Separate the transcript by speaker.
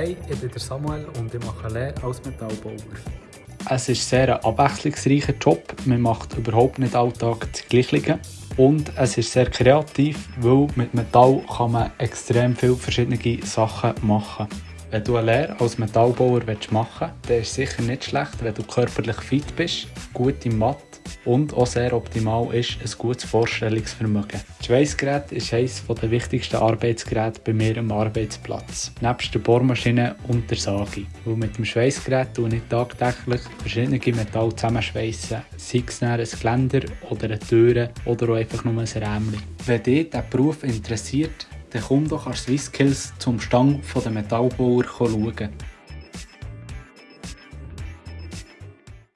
Speaker 1: Hey, ich bin Samuel und ich mache Lehre als Metallbauer.
Speaker 2: Es ist sehr ein abwechslungsreicher Job. Man macht überhaupt nicht alltag das Gleiche. Und es ist sehr kreativ, weil mit Metall kann man extrem viele verschiedene Sachen machen. Wenn du eine Lehre als Metallbauer machen willst, dann ist es sicher nicht schlecht, wenn du körperlich fit bist, gut im Mathe und auch sehr optimal ist ein gutes Vorstellungsvermögen. Das Schweißgerät ist eines der wichtigsten Arbeitsgeräte bei mir am Arbeitsplatz, nebst der Bohrmaschine und der Sage. Weil mit dem Schweißgerät tue ich tagtäglich verschiedene Metalle zusammenschweissen, sei es ein Geländer oder eine Tür oder auch einfach nur ein Rämchen. Wenn dich dieser Beruf interessiert, dann komm doch an SwissSkills zum Stand der Metallbauer schauen.